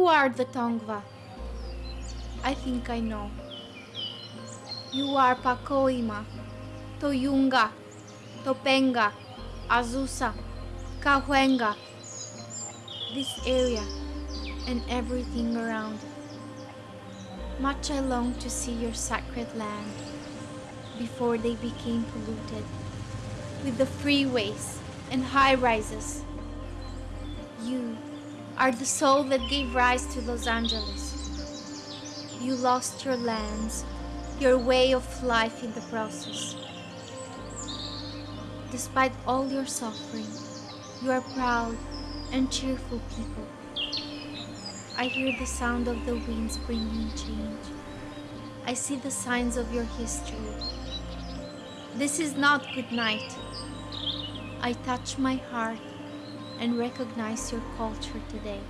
You are the Tongva. I think I know. You are Pacoima, Tujunga, Topanga, Azusa, Cahuenga. This area and everything around. Much I long to see your sacred land before they became polluted with the freeways and high rises. Are the soul that gave rise to Los Angeles. You lost your lands, your way of life in the process. Despite all your suffering, you are proud and cheerful people. I hear the sound of the winds bringing change. I see the signs of your history. This is not good night. I touch my heart and recognize your culture today.